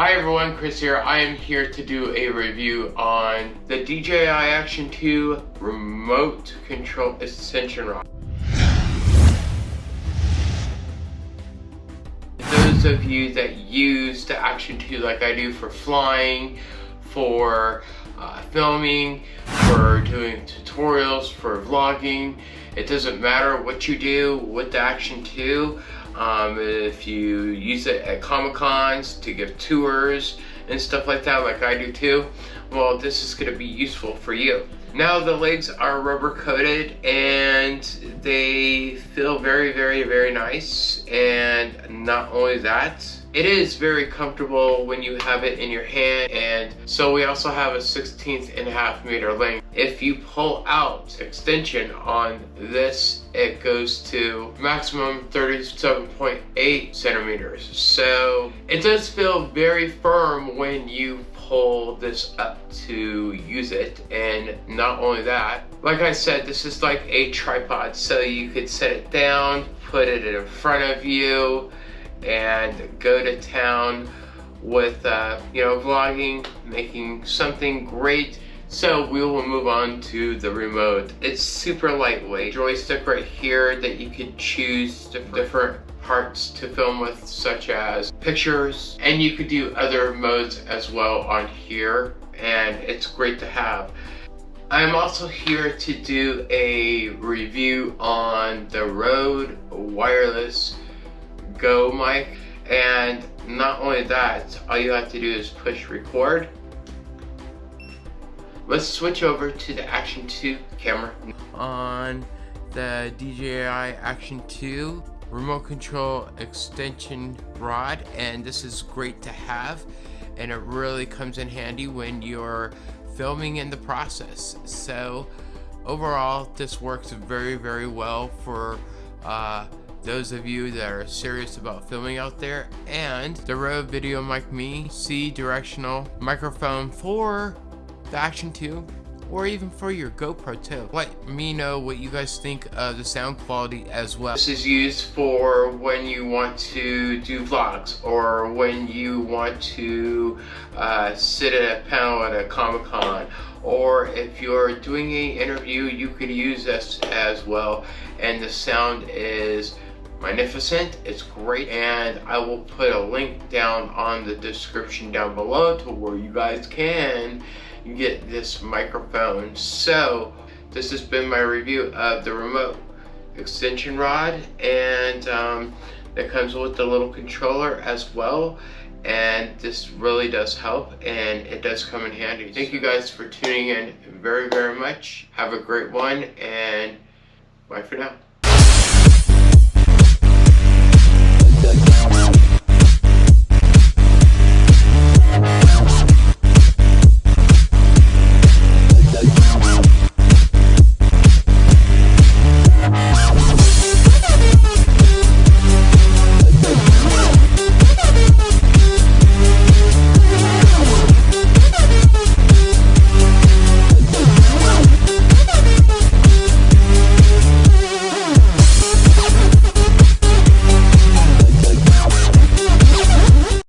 Hi everyone, Chris here. I am here to do a review on the DJI Action 2 Remote Control Extension Rod. Those of you that use the Action 2 like I do for flying, for uh, filming, for doing tutorials, for vlogging, it doesn't matter what you do with the Action 2. Um, if you use it at Comic Cons to give tours and stuff like that, like I do too, well, this is going to be useful for you. Now the legs are rubber coated and they feel very, very, very nice. And not only that, it is very comfortable when you have it in your hand and so we also have a 16th and a half meter length. If you pull out extension on this, it goes to maximum 37.8 centimeters. So it does feel very firm when you pull this up to use it and not only that like I said this is like a tripod so you could set it down put it in front of you and go to town with, uh, you know, vlogging, making something great. So we will move on to the remote. It's super lightweight. Joystick right here that you could choose different parts to film with such as pictures and you could do other modes as well on here and it's great to have. I'm also here to do a review on the Rode wireless go mic and not only that all you have to do is push record. Let's switch over to the action 2 camera. On the DJI action 2 remote control extension rod and this is great to have and it really comes in handy when you're filming in the process. So overall this works very very well for uh, those of you that are serious about filming out there and the Rode Video Mic Me C directional microphone for the Action 2 or even for your GoPro too. Let me know what you guys think of the sound quality as well. This is used for when you want to do vlogs or when you want to uh, sit at a panel at a Comic Con or if you're doing an interview you could use this as well and the sound is magnificent it's great and I will put a link down on the description down below to where you guys can get this microphone. So this has been my review of the remote extension rod and um, it comes with the little controller as well and this really does help and it does come in handy. Thank you guys for tuning in very very much. Have a great one and bye for now